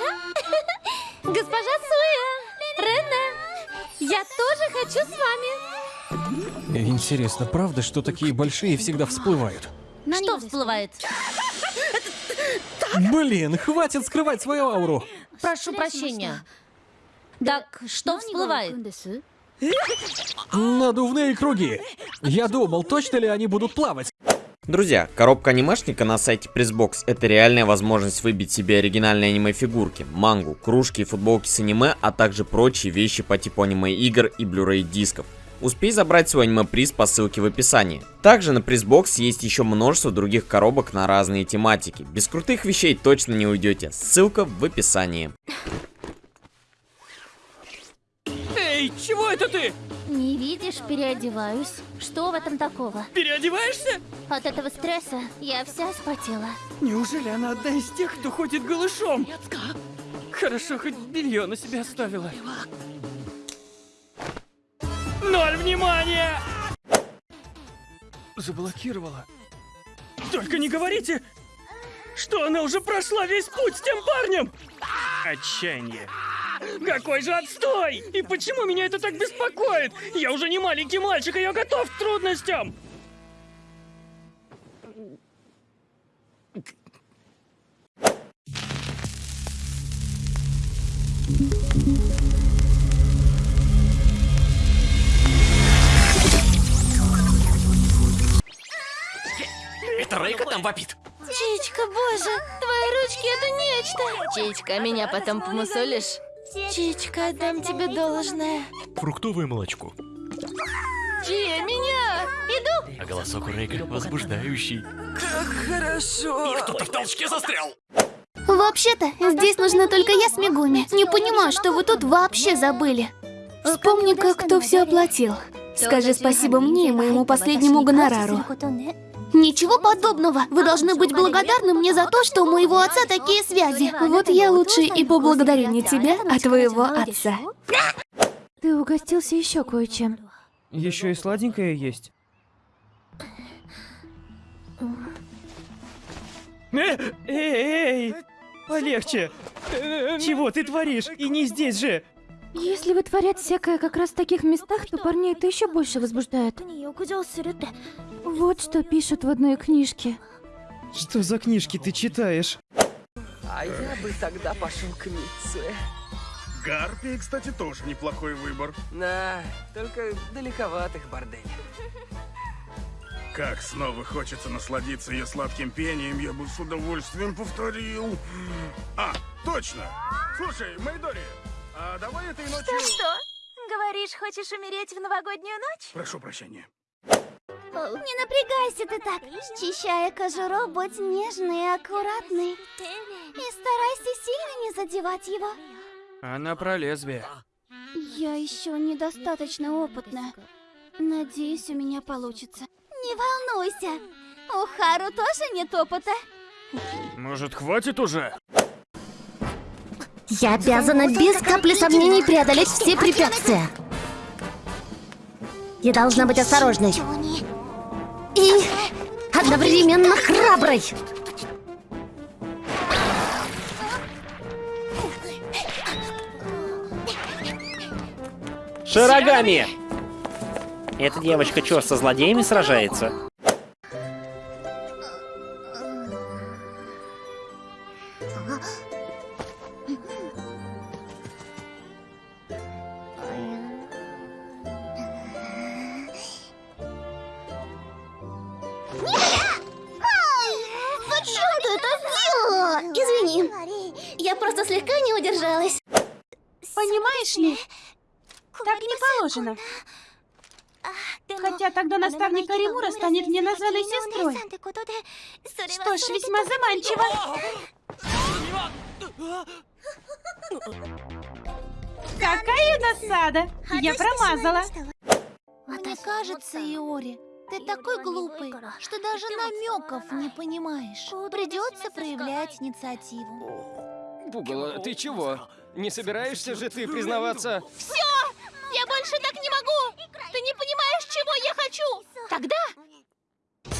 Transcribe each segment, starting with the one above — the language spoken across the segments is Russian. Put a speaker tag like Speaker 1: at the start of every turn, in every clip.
Speaker 1: Госпожа Суя! Рене! Я тоже хочу с вами!
Speaker 2: Интересно, правда, что такие большие всегда всплывают?
Speaker 1: Что всплывает?
Speaker 2: Блин, хватит скрывать свою ауру!
Speaker 1: Прошу прощения. Так, что всплывает?
Speaker 2: Надувные круги! Я думал, точно ли они будут плавать?
Speaker 3: Друзья, коробка анимешника на сайте Pressbox это реальная возможность выбить себе оригинальные аниме-фигурки, мангу, кружки и футболки с аниме, а также прочие вещи по типу аниме-игр и Blu-ray дисков. Успей забрать свой аниме-приз по ссылке в описании. Также на Pressbox есть еще множество других коробок на разные тематики. Без крутых вещей точно не уйдете. Ссылка в описании.
Speaker 4: Эй, чего это ты?
Speaker 1: Не видишь, переодеваюсь. Что в этом такого?
Speaker 4: Переодеваешься?
Speaker 1: От этого стресса я вся вспотела.
Speaker 4: Неужели она одна из тех, кто ходит голышом? Хорошо, хоть белье на себя оставила. Ноль внимания! Заблокировала. Только не говорите, что она уже прошла весь путь с тем парнем! Отчаяние. Какой же отстой! И почему меня это так беспокоит? Я уже не маленький мальчик, и я готов к трудностям! Это Рейка там вопит.
Speaker 1: Чичка, боже, твои ручки это нечто. Чичка, меня потом помусолишь? Чичка, отдам тебе должное.
Speaker 5: Фруктовое молочко.
Speaker 1: Чи, меня! Иду!
Speaker 5: А голосок у Рейка возбуждающий.
Speaker 4: Кто-то в толчке застрял.
Speaker 6: Вообще-то, здесь нужна только я с Мегуми. Не понимаю, что вы тут вообще забыли. Вспомни-ка, кто все оплатил. Скажи спасибо мне и моему последнему гонорару. Ничего подобного. Вы должны быть благодарны мне за то, что у моего отца такие связи. Вот я лучше и поблагодарю не тебя, а твоего отца.
Speaker 7: Ты угостился еще кое-чем.
Speaker 4: Еще и сладенькое есть. Эй, эй, полегче. Чего ты творишь? И не здесь же.
Speaker 7: Если вытворять всякое как раз в таких местах, то парней это еще больше возбуждает. Вот что пишут в одной книжке.
Speaker 4: Что за книжки ты читаешь?
Speaker 8: А я бы тогда пошел к Митце.
Speaker 9: Гарпии, кстати, тоже неплохой выбор.
Speaker 8: Да, только далековатых борделей.
Speaker 9: Как снова хочется насладиться ее сладким пением, я бы с удовольствием повторил. А, точно! Слушай, Майдори, а давай этой ночью...
Speaker 1: Что? Говоришь, хочешь умереть в новогоднюю ночь?
Speaker 9: Прошу прощения.
Speaker 6: Не напрягайся ты так. Счищая кожуру, будь нежный и аккуратный. И старайся сильно не задевать его.
Speaker 4: Она про лезвие.
Speaker 6: Я еще недостаточно опытна. Надеюсь, у меня получится. Не волнуйся. У Хару тоже нет опыта.
Speaker 4: Может, хватит уже?
Speaker 1: Я обязана без капли сомнений преодолеть все препятствия. Я должна быть осторожной. И одновременно храброй.
Speaker 10: Шарогами! Эта девочка что, со злодеями сражается?
Speaker 6: Зачем ты это сделала? Извини. Я просто слегка не удержалась.
Speaker 7: Понимаешь ли, так не положено. Хотя тогда наставник Аримура станет мне названной сестрой. Что ж, весьма заманчиво. Какая насада! Я промазала.
Speaker 6: Мне кажется, Иори, ты такой глупый, что даже намеков не понимаешь. Придется проявлять инициативу.
Speaker 4: Пугало, ты чего? Не собираешься же ты признаваться?
Speaker 1: Все! Я больше так не могу! Ты не понимаешь, чего я хочу! Тогда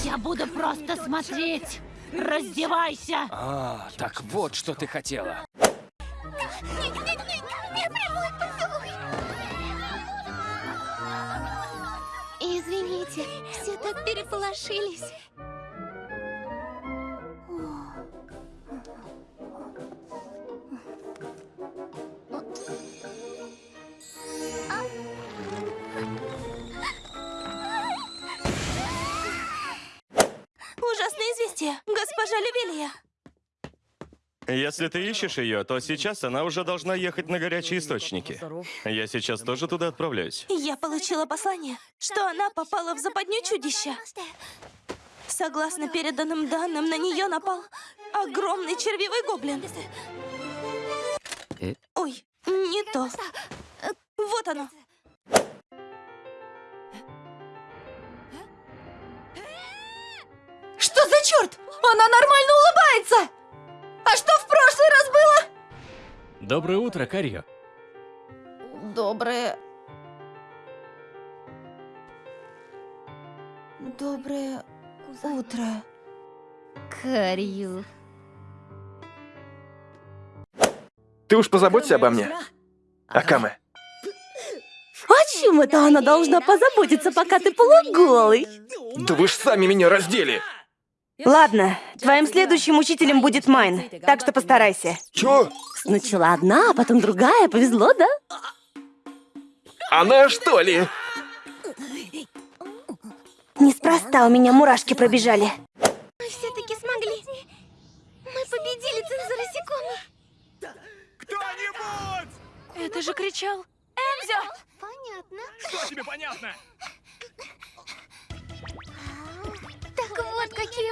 Speaker 1: я буду просто смотреть! Раздевайся!
Speaker 4: А, так вот, что ты хотела.
Speaker 6: Извините, все так переполошились.
Speaker 11: Если ты ищешь ее, то сейчас она уже должна ехать на горячие источники. Я сейчас тоже туда отправляюсь.
Speaker 1: Я получила послание, что она попала в западню чудища. Согласно переданным данным, на нее напал огромный червивый гоблин. Ой, не то. Вот оно.
Speaker 7: Что за черт? Она нормально улыбается! Раз было?
Speaker 5: Доброе утро, Карьо.
Speaker 1: Доброе... Доброе утро.
Speaker 7: Карью.
Speaker 12: Ты уж позаботься обо мне. Акаме.
Speaker 1: О чем это она должна позаботиться, пока ты полуголый?
Speaker 12: Да вы ж сами меня раздели.
Speaker 13: Ладно, твоим следующим учителем будет Майн, так что постарайся.
Speaker 12: Чё?
Speaker 13: Сначала одна, а потом другая, повезло, да?
Speaker 12: Она что ли?
Speaker 13: Неспроста у меня мурашки пробежали.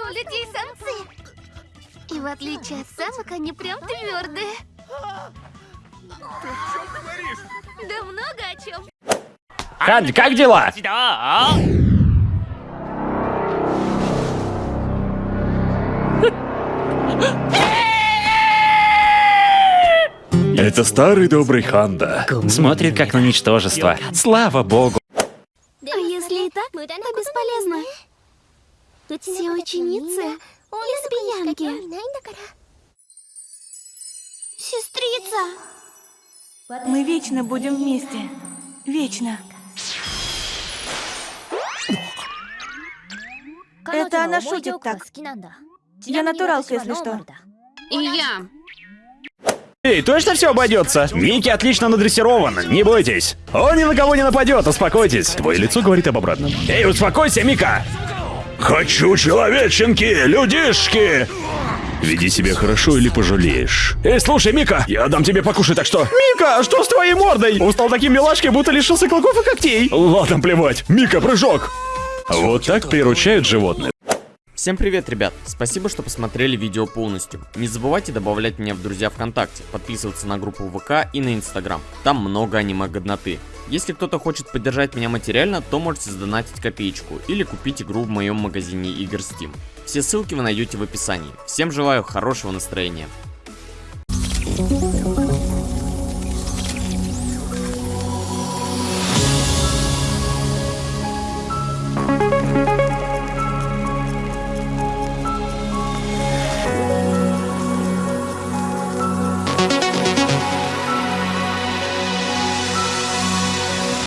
Speaker 6: У людей самцы. И в отличие от самок, они прям твердые.
Speaker 9: Ты о чем говоришь?
Speaker 6: Да много о чем.
Speaker 10: Ханди, как дела?
Speaker 5: Это старый добрый Ханда.
Speaker 10: Смотрит как на ничтожество. Слава богу.
Speaker 6: А если и так, то бесполезно. Все ученицы лесбиянки. Сестрица.
Speaker 1: Мы вечно будем вместе. Вечно. Это она шутит так. Я натуралка, если что.
Speaker 7: И я.
Speaker 10: Эй, точно все обойдется? Микки отлично надрессирован, не бойтесь. Он ни на кого не нападет, успокойтесь. Твое лицо говорит об обратном. Эй, успокойся, Мика!
Speaker 5: Хочу человеченки, людишки! Веди себя хорошо или пожалеешь.
Speaker 10: Эй, слушай, Мика, я дам тебе покушать, так что... Мика, что с твоей мордой? Он стал таким милашкой, будто лишился клыков и когтей. Ладно, плевать. Мика, прыжок.
Speaker 5: Вот так приручают животных.
Speaker 3: Всем привет, ребят! Спасибо, что посмотрели видео полностью. Не забывайте добавлять меня в друзья ВКонтакте, подписываться на группу ВК и на Инстаграм. Там много аниме-годноты. Если кто-то хочет поддержать меня материально, то можете сдонатить копеечку или купить игру в моем магазине игр Steam. Все ссылки вы найдете в описании. Всем желаю хорошего настроения.